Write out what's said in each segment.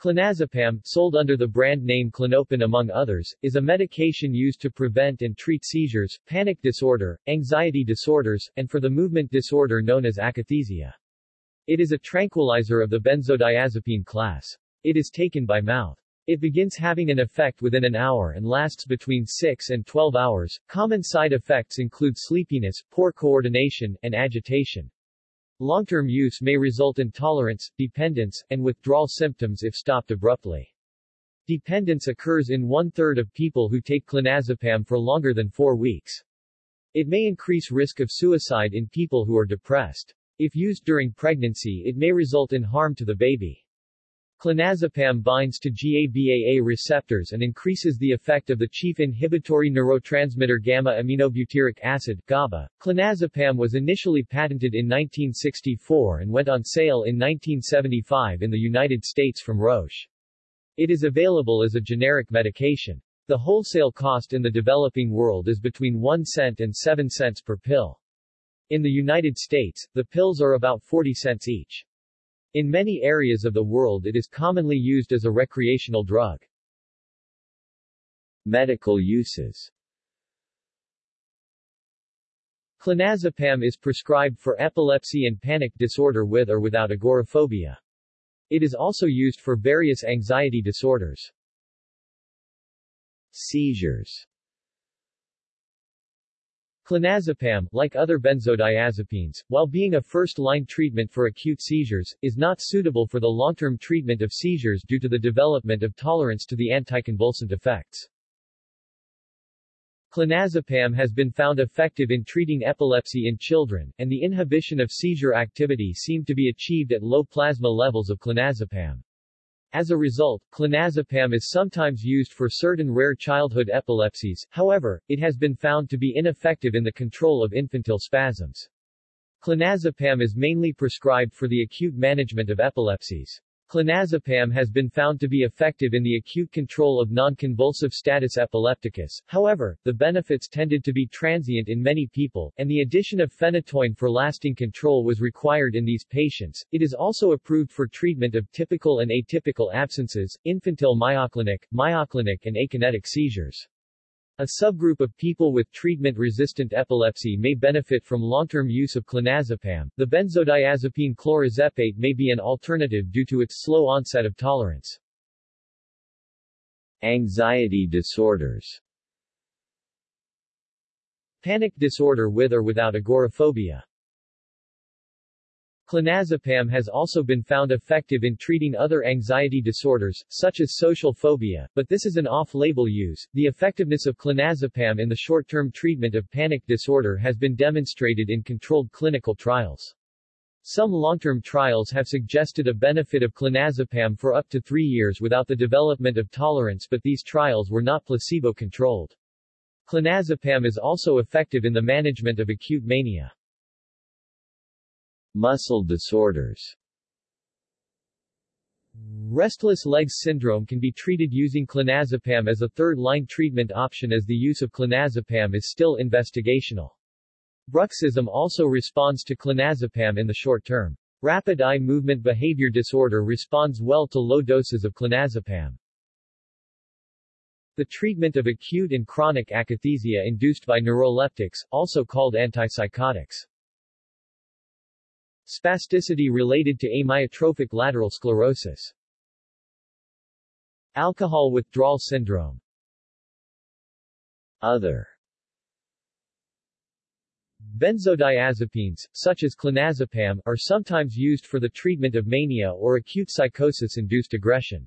Clonazepam, sold under the brand name Klonopin among others, is a medication used to prevent and treat seizures, panic disorder, anxiety disorders, and for the movement disorder known as akathisia. It is a tranquilizer of the benzodiazepine class. It is taken by mouth. It begins having an effect within an hour and lasts between 6 and 12 hours. Common side effects include sleepiness, poor coordination, and agitation. Long-term use may result in tolerance, dependence, and withdrawal symptoms if stopped abruptly. Dependence occurs in one-third of people who take clonazepam for longer than four weeks. It may increase risk of suicide in people who are depressed. If used during pregnancy it may result in harm to the baby. Clonazepam binds to GABAA receptors and increases the effect of the chief inhibitory neurotransmitter gamma-aminobutyric acid GABA. Clonazepam was initially patented in 1964 and went on sale in 1975 in the United States from Roche. It is available as a generic medication. The wholesale cost in the developing world is between 1 cent and 7 cents per pill. In the United States, the pills are about 40 cents each. In many areas of the world it is commonly used as a recreational drug. Medical uses Clonazepam is prescribed for epilepsy and panic disorder with or without agoraphobia. It is also used for various anxiety disorders. Seizures Clonazepam, like other benzodiazepines, while being a first-line treatment for acute seizures, is not suitable for the long-term treatment of seizures due to the development of tolerance to the anticonvulsant effects. Clonazepam has been found effective in treating epilepsy in children, and the inhibition of seizure activity seemed to be achieved at low plasma levels of clonazepam. As a result, clonazepam is sometimes used for certain rare childhood epilepsies, however, it has been found to be ineffective in the control of infantile spasms. Clonazepam is mainly prescribed for the acute management of epilepsies. Clonazepam has been found to be effective in the acute control of non-convulsive status epilepticus, however, the benefits tended to be transient in many people, and the addition of phenytoin for lasting control was required in these patients. It is also approved for treatment of typical and atypical absences, infantile myoclonic, myoclonic and akinetic seizures. A subgroup of people with treatment-resistant epilepsy may benefit from long-term use of clonazepam. The benzodiazepine clorazepate may be an alternative due to its slow onset of tolerance. Anxiety disorders Panic disorder with or without agoraphobia Clonazepam has also been found effective in treating other anxiety disorders, such as social phobia, but this is an off-label use. The effectiveness of clonazepam in the short-term treatment of panic disorder has been demonstrated in controlled clinical trials. Some long-term trials have suggested a benefit of clonazepam for up to three years without the development of tolerance but these trials were not placebo-controlled. Clonazepam is also effective in the management of acute mania. Muscle disorders Restless legs syndrome can be treated using clonazepam as a third-line treatment option as the use of clonazepam is still investigational. Bruxism also responds to clonazepam in the short term. Rapid eye movement behavior disorder responds well to low doses of clonazepam. The treatment of acute and chronic akathisia induced by neuroleptics, also called antipsychotics. Spasticity related to amyotrophic lateral sclerosis. Alcohol withdrawal syndrome. Other Benzodiazepines, such as clonazepam, are sometimes used for the treatment of mania or acute psychosis-induced aggression.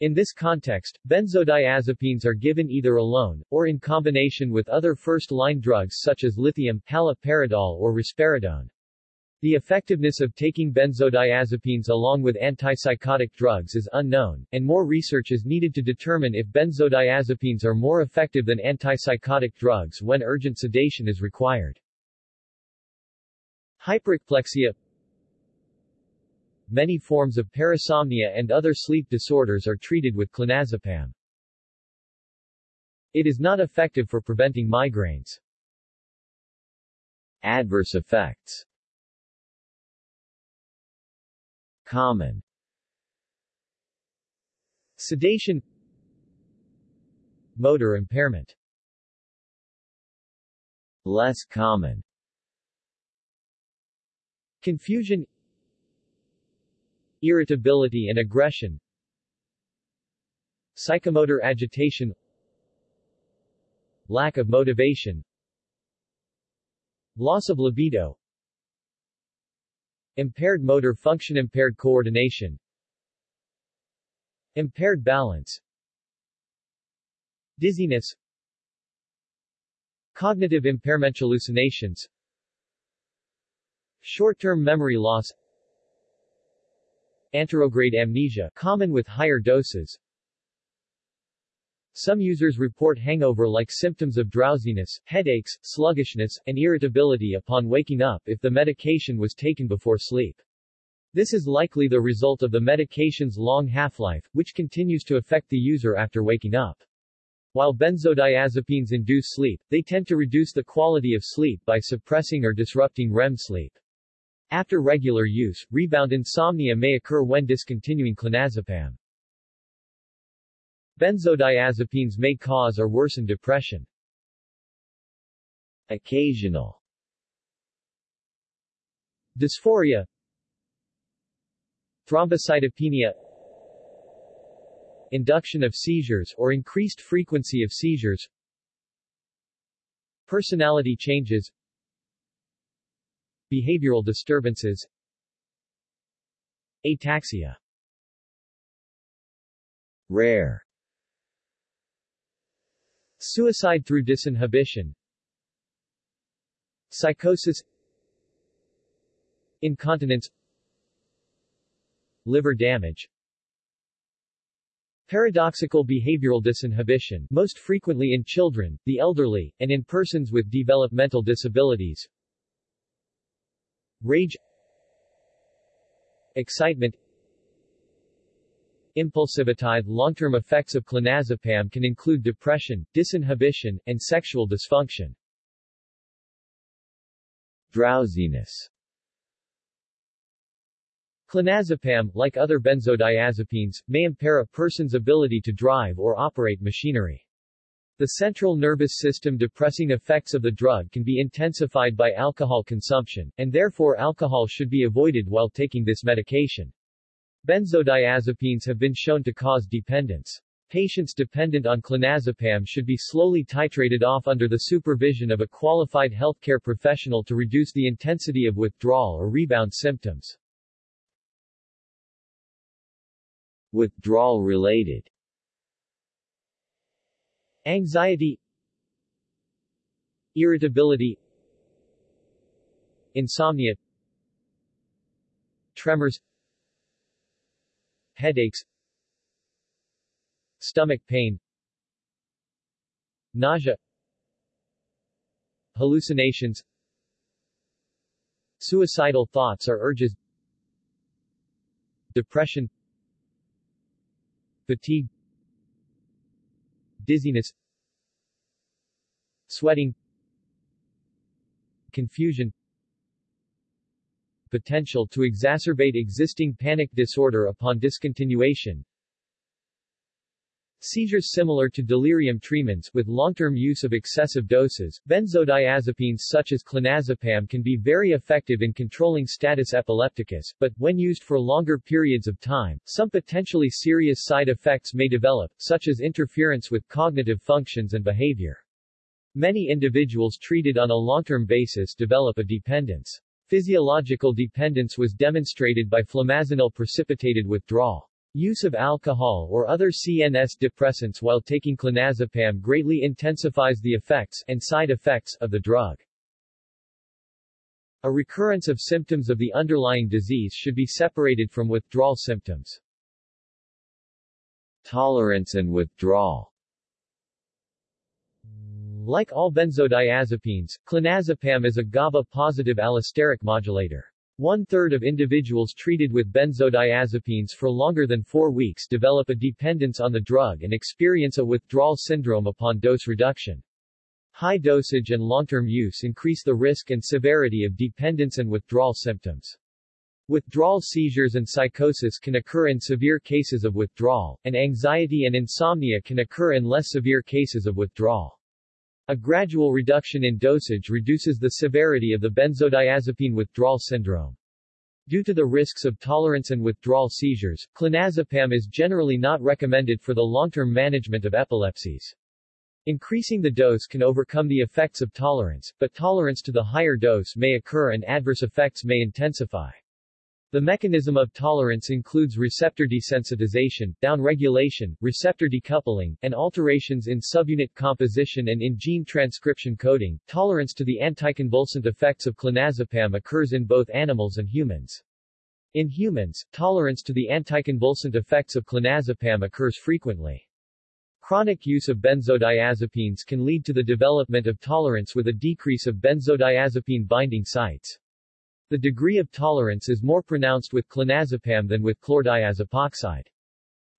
In this context, benzodiazepines are given either alone, or in combination with other first-line drugs such as lithium, haloperidol or risperidone. The effectiveness of taking benzodiazepines along with antipsychotic drugs is unknown, and more research is needed to determine if benzodiazepines are more effective than antipsychotic drugs when urgent sedation is required. Hyperekplexia Many forms of parasomnia and other sleep disorders are treated with clonazepam. It is not effective for preventing migraines. Adverse effects Common. Sedation Motor impairment. Less common. Confusion Irritability and aggression. Psychomotor agitation. Lack of motivation. Loss of libido Impaired motor function Impaired coordination Impaired balance Dizziness Cognitive impairment hallucinations Short-term memory loss Anterograde amnesia common with higher doses Some users report hangover-like symptoms of drowsiness, headaches, sluggishness, and irritability upon waking up if the medication was taken before sleep. This is likely the result of the medication's long half-life, which continues to affect the user after waking up. While benzodiazepines induce sleep, they tend to reduce the quality of sleep by suppressing or disrupting REM sleep. After regular use, rebound insomnia may occur when discontinuing clonazepam. Benzodiazepines may cause or worsen depression. Occasional. Dysphoria. Thrombocytopenia. Induction of seizures or increased frequency of seizures. Personality changes. Behavioral disturbances. Ataxia. Rare suicide through disinhibition. Psychosis. Incontinence. Liver damage. Paradoxical behavioral disinhibition most frequently in children, the elderly, and in persons with developmental disabilities. Rage. Excitement Impulsivity Long-term effects of clonazepam can include depression, disinhibition, and sexual dysfunction. Drowsiness Clonazepam, like other benzodiazepines, may impair a person's ability to drive or operate machinery. The central nervous system depressing effects of the drug can be intensified by alcohol consumption, and therefore alcohol should be avoided while taking this medication. Benzodiazepines have been shown to cause dependence. Patients dependent on clonazepam should be slowly titrated off under the supervision of a qualified healthcare professional to reduce the intensity of withdrawal or rebound symptoms. Withdrawal related. Anxiety. Irritability. Insomnia. Tremors Headaches Stomach pain Nausea Hallucinations Suicidal thoughts or urges Depression fatigue dizziness sweating confusion potential to exacerbate existing panic disorder upon discontinuation Seizures similar to delirium tremens with long-term use of excessive doses, benzodiazepines such as clonazepam can be very effective in controlling status epilepticus, but, when used for longer periods of time, some potentially serious side effects may develop, such as interference with cognitive functions and behavior. Many individuals treated on a long-term basis develop a dependence. Physiological dependence was demonstrated by flumazenil precipitated withdrawal. Use of alcohol or other CNS depressants while taking clonazepam greatly intensifies the effects and side effects of the drug. A recurrence of symptoms of the underlying disease should be separated from withdrawal symptoms. Tolerance and withdrawal Like all benzodiazepines, clonazepam is a GABA-positive allosteric modulator. One-third of individuals treated with benzodiazepines for longer than four weeks develop a dependence on the drug and experience a withdrawal syndrome upon dose reduction. High dosage and long-term use increase the risk and severity of dependence and withdrawal symptoms. Withdrawal seizures and psychosis can occur in severe cases of withdrawal, and anxiety and insomnia can occur in less severe cases of withdrawal. A gradual reduction in dosage reduces the severity of the benzodiazepine withdrawal syndrome. Due to the risks of tolerance and withdrawal seizures, clonazepam is generally not recommended for the long-term management of epilepsies. Increasing the dose can overcome the effects of tolerance, but tolerance to the higher dose may occur and adverse effects may intensify. The mechanism of tolerance includes receptor desensitization, downregulation, receptor decoupling, and alterations in subunit composition and in gene transcription coding. Tolerance to the anticonvulsant effects of clonazepam occurs in both animals and humans. In humans, tolerance to the anticonvulsant effects of clonazepam occurs frequently. Chronic use of benzodiazepines can lead to the development of tolerance with a decrease of benzodiazepine binding sites. The degree of tolerance is more pronounced with clonazepam than with chlordiazepoxide.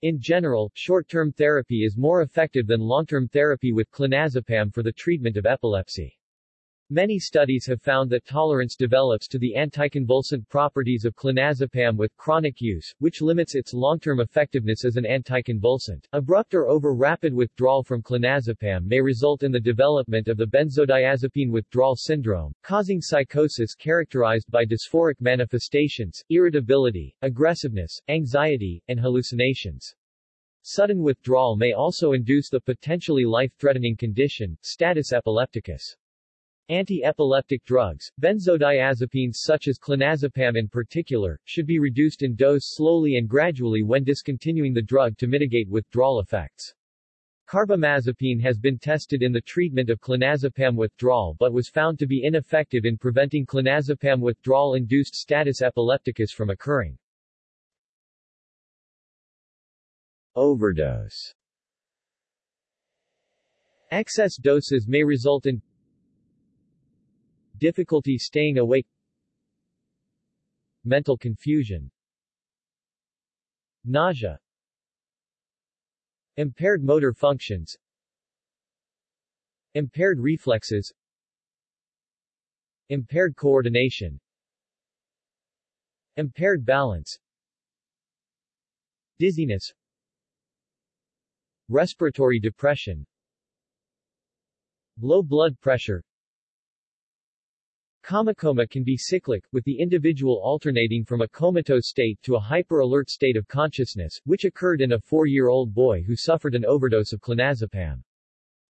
In general, short-term therapy is more effective than long-term therapy with clonazepam for the treatment of epilepsy. Many studies have found that tolerance develops to the anticonvulsant properties of clonazepam with chronic use, which limits its long-term effectiveness as an anticonvulsant. Abrupt or over-rapid withdrawal from clonazepam may result in the development of the benzodiazepine withdrawal syndrome, causing psychosis characterized by dysphoric manifestations, irritability, aggressiveness, anxiety, and hallucinations. Sudden withdrawal may also induce the potentially life-threatening condition, status epilepticus. Anti-epileptic drugs, benzodiazepines such as clonazepam in particular, should be reduced in dose slowly and gradually when discontinuing the drug to mitigate withdrawal effects. Carbamazepine has been tested in the treatment of clonazepam withdrawal but was found to be ineffective in preventing clonazepam withdrawal-induced status epilepticus from occurring. Overdose Excess doses may result in difficulty staying awake mental confusion nausea impaired motor functions impaired reflexes impaired coordination impaired balance dizziness respiratory depression low blood pressure Comacoma can be cyclic, with the individual alternating from a comatose state to a hyper-alert state of consciousness, which occurred in a four-year-old boy who suffered an overdose of clonazepam.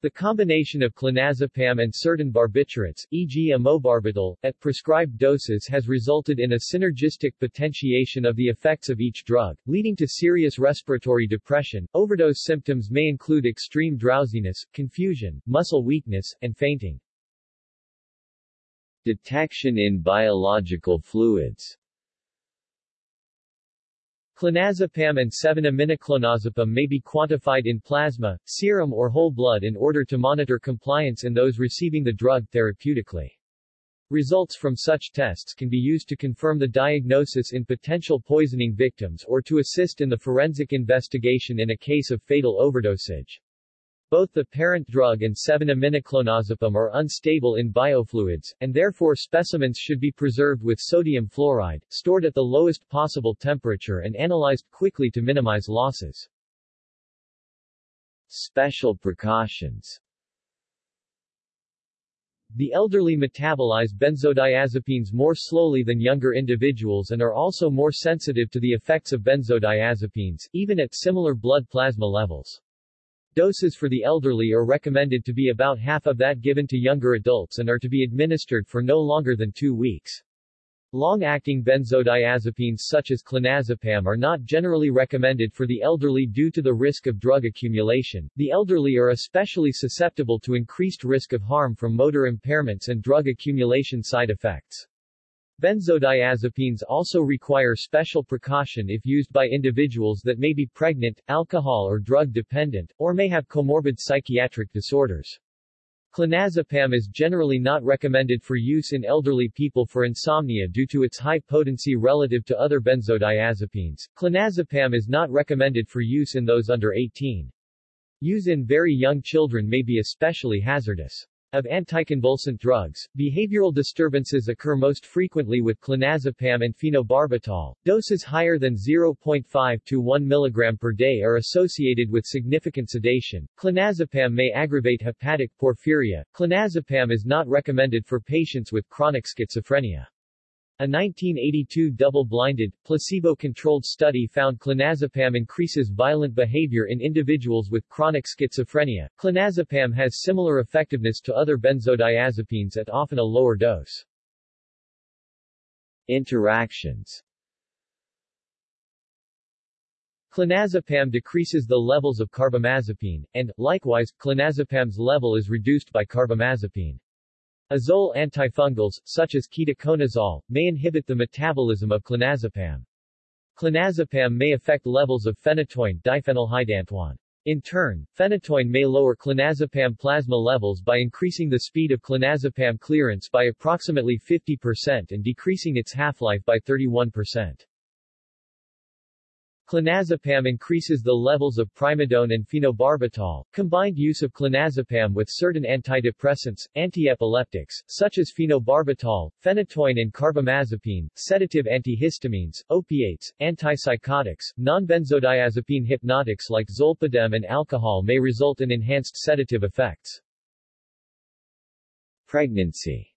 The combination of clonazepam and certain barbiturates, e.g. amobarbital, at prescribed doses has resulted in a synergistic potentiation of the effects of each drug, leading to serious respiratory depression. Overdose symptoms may include extreme drowsiness, confusion, muscle weakness, and fainting. Detection in biological fluids Clonazepam and 7-aminoclonazepam may be quantified in plasma, serum or whole blood in order to monitor compliance in those receiving the drug therapeutically. Results from such tests can be used to confirm the diagnosis in potential poisoning victims or to assist in the forensic investigation in a case of fatal overdosage. Both the parent drug and 7-aminoclonazepam are unstable in biofluids, and therefore specimens should be preserved with sodium fluoride, stored at the lowest possible temperature and analyzed quickly to minimize losses. Special precautions The elderly metabolize benzodiazepines more slowly than younger individuals and are also more sensitive to the effects of benzodiazepines, even at similar blood plasma levels. Doses for the elderly are recommended to be about half of that given to younger adults and are to be administered for no longer than two weeks. Long-acting benzodiazepines such as clonazepam are not generally recommended for the elderly due to the risk of drug accumulation. The elderly are especially susceptible to increased risk of harm from motor impairments and drug accumulation side effects. Benzodiazepines also require special precaution if used by individuals that may be pregnant, alcohol or drug dependent, or may have comorbid psychiatric disorders. Clonazepam is generally not recommended for use in elderly people for insomnia due to its high potency relative to other benzodiazepines. Clonazepam is not recommended for use in those under 18. Use in very young children may be especially hazardous. Of anticonvulsant drugs, behavioral disturbances occur most frequently with clonazepam and phenobarbital. Doses higher than 0.5 to 1 mg per day are associated with significant sedation. Clonazepam may aggravate hepatic porphyria. Clonazepam is not recommended for patients with chronic schizophrenia. A 1982 double-blinded, placebo-controlled study found clonazepam increases violent behavior in individuals with chronic schizophrenia. Clonazepam has similar effectiveness to other benzodiazepines at often a lower dose. Interactions Clonazepam decreases the levels of carbamazepine, and, likewise, clonazepam's level is reduced by carbamazepine. Azole antifungals, such as ketoconazole, may inhibit the metabolism of clonazepam. Clonazepam may affect levels of phenytoin diphenylhydantoin. In turn, phenytoin may lower clonazepam plasma levels by increasing the speed of clonazepam clearance by approximately 50% and decreasing its half-life by 31%. Clonazepam increases the levels of primidone and phenobarbital. Combined use of clonazepam with certain antidepressants, antiepileptics, such as phenobarbital, phenytoin and carbamazepine, sedative antihistamines, opiates, antipsychotics, non-benzodiazepine hypnotics like zolpidem and alcohol may result in enhanced sedative effects. Pregnancy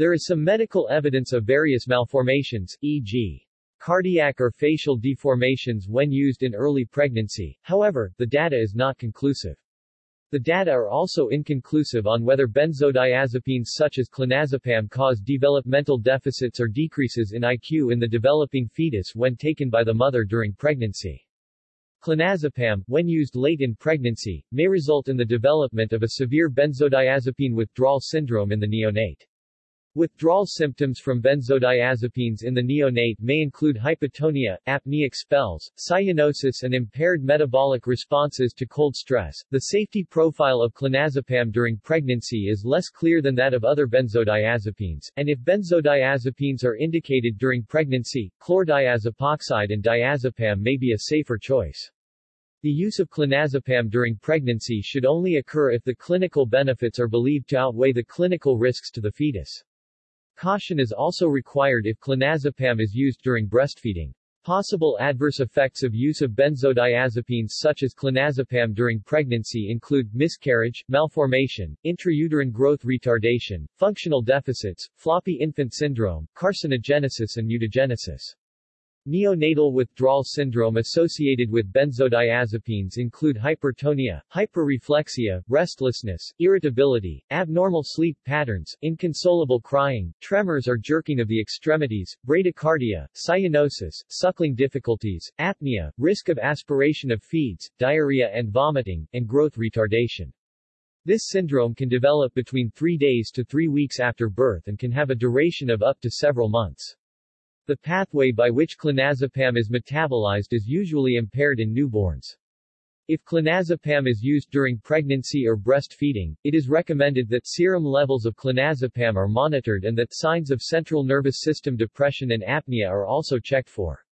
There is some medical evidence of various malformations, e.g. cardiac or facial deformations when used in early pregnancy, however, the data is not conclusive. The data are also inconclusive on whether benzodiazepines such as clonazepam cause developmental deficits or decreases in IQ in the developing fetus when taken by the mother during pregnancy. Clonazepam, when used late in pregnancy, may result in the development of a severe benzodiazepine withdrawal syndrome in the neonate. Withdrawal symptoms from benzodiazepines in the neonate may include hypotonia, apneic spells, cyanosis and impaired metabolic responses to cold stress. The safety profile of clonazepam during pregnancy is less clear than that of other benzodiazepines, and if benzodiazepines are indicated during pregnancy, chlordiazepoxide and diazepam may be a safer choice. The use of clonazepam during pregnancy should only occur if the clinical benefits are believed to outweigh the clinical risks to the fetus. Caution is also required if clonazepam is used during breastfeeding. Possible adverse effects of use of benzodiazepines such as clonazepam during pregnancy include miscarriage, malformation, intrauterine growth retardation, functional deficits, floppy infant syndrome, carcinogenesis and mutagenesis. Neonatal withdrawal syndrome associated with benzodiazepines include hypertonia, hyperreflexia, restlessness, irritability, abnormal sleep patterns, inconsolable crying, tremors or jerking of the extremities, bradycardia, cyanosis, suckling difficulties, apnea, risk of aspiration of feeds, diarrhea and vomiting, and growth retardation. This syndrome can develop between three days to three weeks after birth and can have a duration of up to several months. The pathway by which clonazepam is metabolized is usually impaired in newborns. If clonazepam is used during pregnancy or breastfeeding, it is recommended that serum levels of clonazepam are monitored and that signs of central nervous system depression and apnea are also checked for.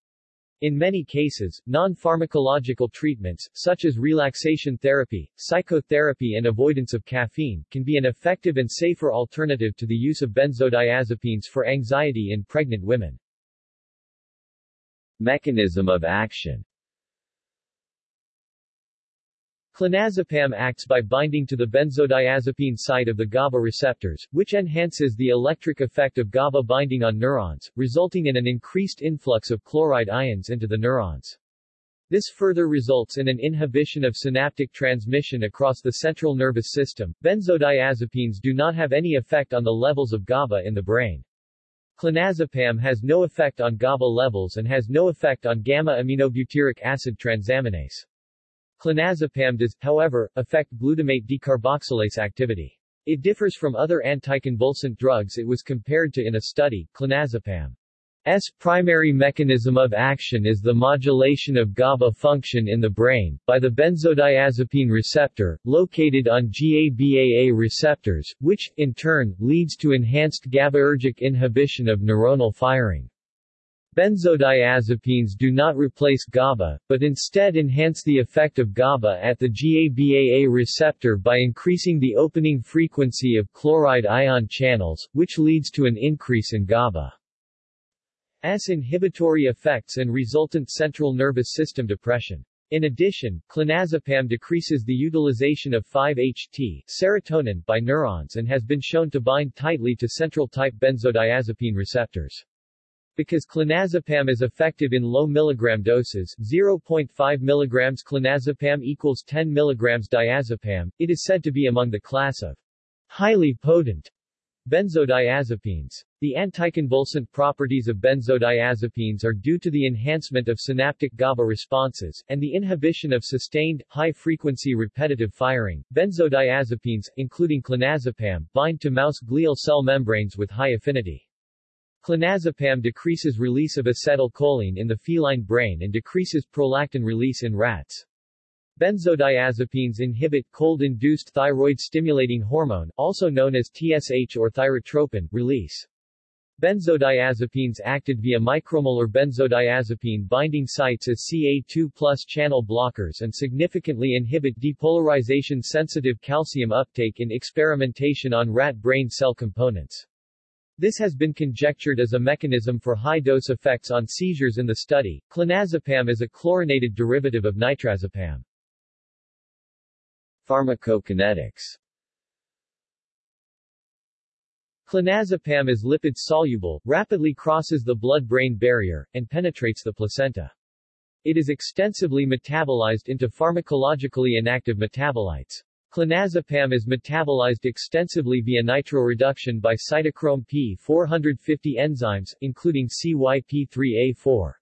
In many cases, non-pharmacological treatments, such as relaxation therapy, psychotherapy and avoidance of caffeine, can be an effective and safer alternative to the use of benzodiazepines for anxiety in pregnant women. Mechanism of action Clonazepam acts by binding to the benzodiazepine site of the GABA receptors, which enhances the electric effect of GABA binding on neurons, resulting in an increased influx of chloride ions into the neurons. This further results in an inhibition of synaptic transmission across the central nervous system. Benzodiazepines do not have any effect on the levels of GABA in the brain. Clonazepam has no effect on GABA levels and has no effect on gamma-aminobutyric acid transaminase. Clonazepam does, however, affect glutamate decarboxylase activity. It differs from other anticonvulsant drugs it was compared to in a study, clonazepam. S primary mechanism of action is the modulation of GABA function in the brain, by the benzodiazepine receptor, located on GABAA receptors, which, in turn, leads to enhanced GABAergic inhibition of neuronal firing. Benzodiazepines do not replace GABA, but instead enhance the effect of GABA at the GABAA receptor by increasing the opening frequency of chloride ion channels, which leads to an increase in GABA's inhibitory effects and resultant central nervous system depression. In addition, clonazepam decreases the utilization of 5-HT serotonin by neurons and has been shown to bind tightly to central-type benzodiazepine receptors. Because clonazepam is effective in low milligram doses 0.5 mg clonazepam equals 10 mg diazepam, it is said to be among the class of highly potent benzodiazepines. The anticonvulsant properties of benzodiazepines are due to the enhancement of synaptic GABA responses, and the inhibition of sustained, high-frequency repetitive firing. Benzodiazepines, including clonazepam, bind to mouse glial cell membranes with high affinity. Clonazepam decreases release of acetylcholine in the feline brain and decreases prolactin release in rats. Benzodiazepines inhibit cold-induced thyroid-stimulating hormone, also known as TSH or thyrotropin, release. Benzodiazepines acted via micromolar benzodiazepine binding sites as CA2 plus channel blockers and significantly inhibit depolarization-sensitive calcium uptake in experimentation on rat brain cell components. This has been conjectured as a mechanism for high-dose effects on seizures in the study. Clonazepam is a chlorinated derivative of nitrazepam. Pharmacokinetics Clonazepam is lipid-soluble, rapidly crosses the blood-brain barrier, and penetrates the placenta. It is extensively metabolized into pharmacologically inactive metabolites. Clonazepam is metabolized extensively via nitroreduction by cytochrome P450 enzymes, including CYP3A4.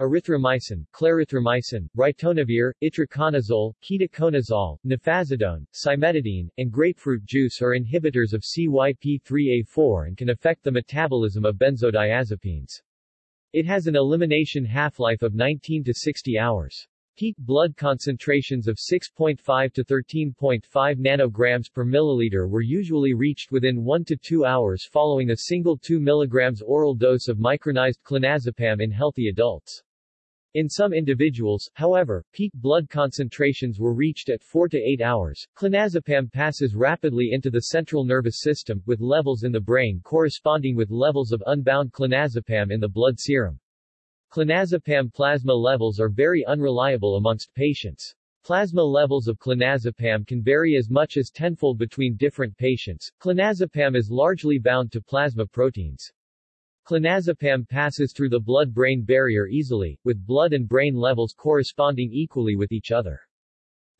Erythromycin, clarithromycin, ritonavir, itraconazole, ketoconazole, nefazodone, cimetidine, and grapefruit juice are inhibitors of CYP3A4 and can affect the metabolism of benzodiazepines. It has an elimination half-life of 19 to 60 hours. Peak blood concentrations of 6.5 to 13.5 nanograms per milliliter were usually reached within 1 to 2 hours following a single 2 mg oral dose of micronized clonazepam in healthy adults. In some individuals, however, peak blood concentrations were reached at 4 to 8 hours. Clonazepam passes rapidly into the central nervous system, with levels in the brain corresponding with levels of unbound clonazepam in the blood serum. Clonazepam plasma levels are very unreliable amongst patients. Plasma levels of clonazepam can vary as much as tenfold between different patients. Clonazepam is largely bound to plasma proteins. Clonazepam passes through the blood-brain barrier easily, with blood and brain levels corresponding equally with each other.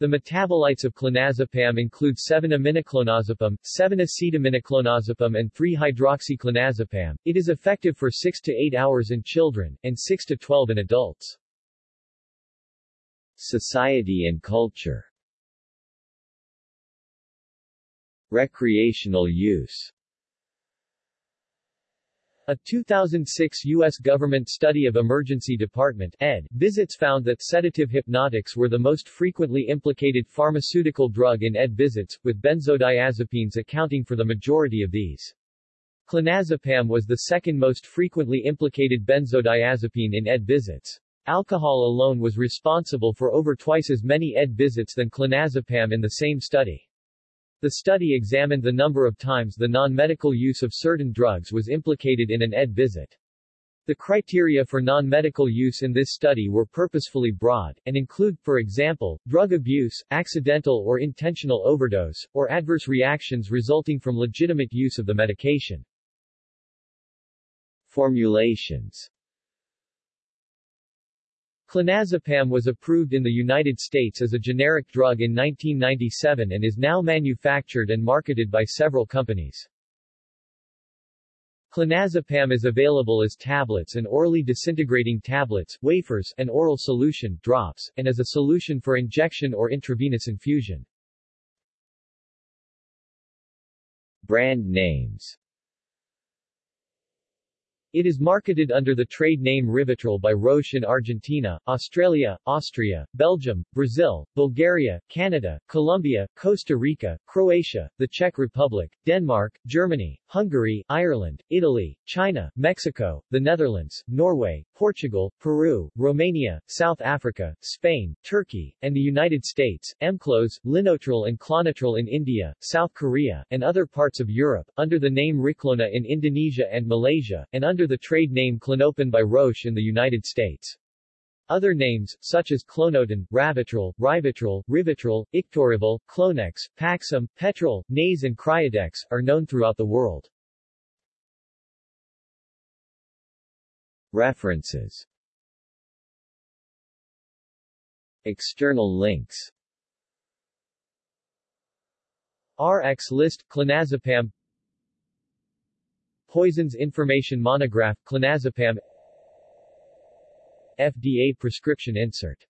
The metabolites of clonazepam include 7-aminoclonazepam, 7-acetaminoclonazepam and 3-hydroxyclonazepam. It is effective for 6 to 8 hours in children, and 6 to 12 in adults. Society and culture Recreational use a 2006 U.S. government study of Emergency Department ed. visits found that sedative hypnotics were the most frequently implicated pharmaceutical drug in ed visits, with benzodiazepines accounting for the majority of these. Clonazepam was the second most frequently implicated benzodiazepine in ed visits. Alcohol alone was responsible for over twice as many ed visits than clonazepam in the same study. The study examined the number of times the non-medical use of certain drugs was implicated in an ED visit. The criteria for non-medical use in this study were purposefully broad, and include, for example, drug abuse, accidental or intentional overdose, or adverse reactions resulting from legitimate use of the medication. Formulations Clonazepam was approved in the United States as a generic drug in 1997 and is now manufactured and marketed by several companies. Clonazepam is available as tablets and orally disintegrating tablets, wafers, and oral solution, drops, and as a solution for injection or intravenous infusion. Brand names It is marketed under the trade name Rivotril by Roche in Argentina, Australia, Austria, Belgium, Brazil, Bulgaria, Canada, Colombia, Costa Rica, Croatia, the Czech Republic, Denmark, Germany, Hungary, Ireland, Italy, China, Mexico, the Netherlands, Norway, Portugal, Peru, Romania, South Africa, Spain, Turkey, and the United States, Emcloz, Linotril and Clonotril in India, South Korea, and other parts of Europe, under the name Riklona in Indonesia and Malaysia, and under the trade name Klonopin by Roche in the United States. Other names, such as clonodin, ravitrol, rivitrol, rivitrol, ictorival, clonex, paxum, petrol, naze and cryodex, are known throughout the world. References External links RX list, clonazepam Poisons Information Monograph, Clonazepam FDA prescription insert